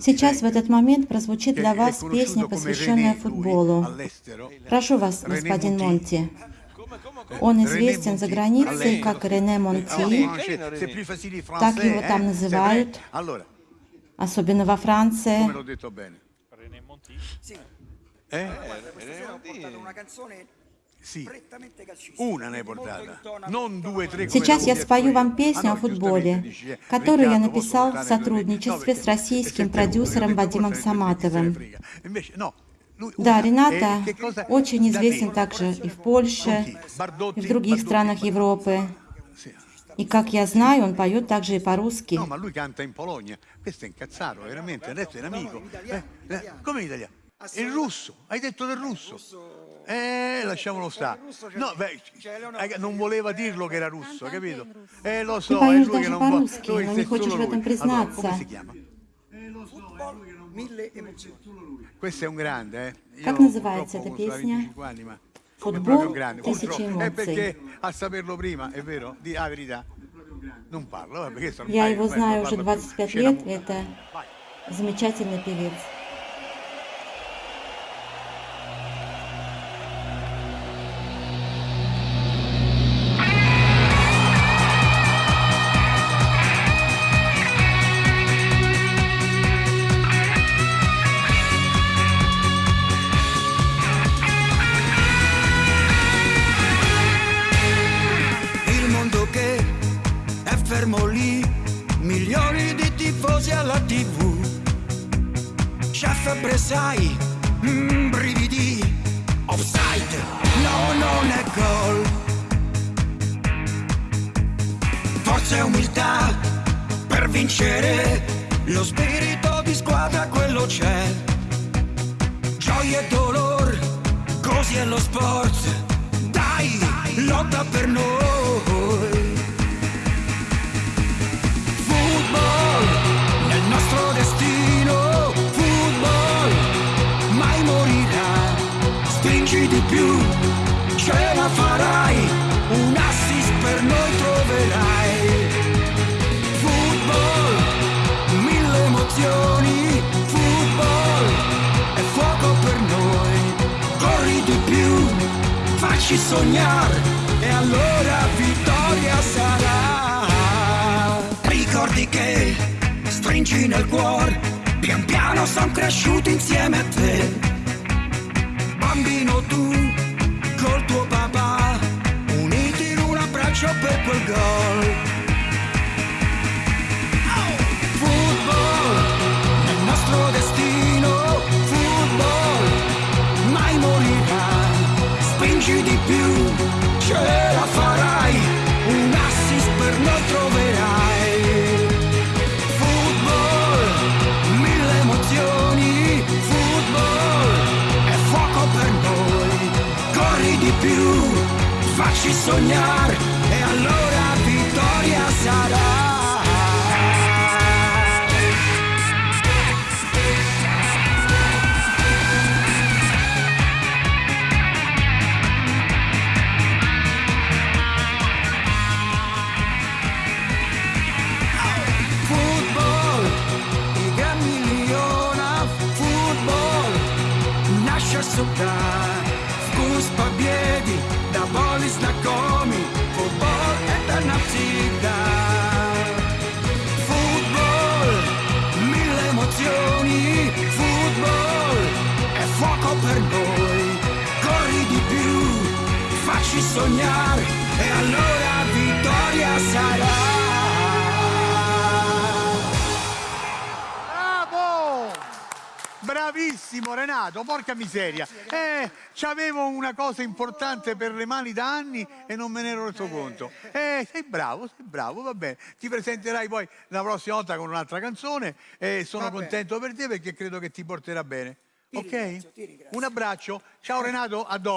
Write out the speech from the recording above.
Сейчас в этот момент прозвучит для вас песня, посвященная футболу. Прошу вас, господин Монти. Он известен за границей как Рене Монти, так его там называют, особенно во Франции. René Monti. Eh? Eh, eh, René Monti. Сейчас я спою вам песню о футболе, которую я написал в сотрудничестве с российским продюсером Вадимом Саматовым. Да, Рената очень известен также и в Польше, и в других странах Европы. И как я знаю, он поет также и по-русски. No, ma lui canta in Polonia. Questo è incazzato, veramente. Adesso è un amico. Eh, eh, come in italiano? Il russo. Hai detto del russo? Eh, lasciamolo stare. No, beh, eh, non voleva dirlo che era russo, capito? Eh, lo Ты so, è поешь lui che даже non vuole. по-русски, lui но è не хочешь solo в этом lui. Allora, признаться. come si chiama? Mille emozioni. Questo è un grande, eh. Io Как называется purtroppo эта sono песня? 25 anni, ma è Футбол proprio un grande. тысячи Purtroppo. È эмоций. perché a saperlo prima, è vero? Di ah, verità. Non parlo, vabbè, questo non Я dai, его beh, знаю non уже parlo più. 25 C'è la лет. muta. Это Vai. замечательный певец. Fermo lì, milioni di tifosi alla tv. C'è febbre, sai, mm, brividi, offside, no, non è gol. Forza e umiltà per vincere, lo spirito di squadra quello c'è. Gioia e dolore, così è lo sport. Dai, lotta per noi. Facci sognare e allora vittoria sarà. Ricordi che stringi nel cuore, pian piano son cresciuti insieme a te. Bambino tu, Spingi di più, ce la farai, un assist per noi troverai. Football, mille emozioni, football, è fuoco per noi. Corri di più, facci sognare e allora sogar Fußball bijedi, da boli znakomi Futbol, eta nam da Futbol, mille emozioni. Futbol, è fuoco per noi. Corri di più, facci sognare. E allora Bravissimo Renato, porca miseria. Eh, c'avevo una cosa importante per le mani da anni e non me ne ero reso conto. Eh, sei bravo, sei bravo, va bene. Ti presenterai poi la prossima volta con un'altra canzone e sono Va bene. contento per te perché credo che ti porterà bene. Ti ok? ringrazio, ti ringrazio. Un abbraccio. Ciao Renato, a dopo.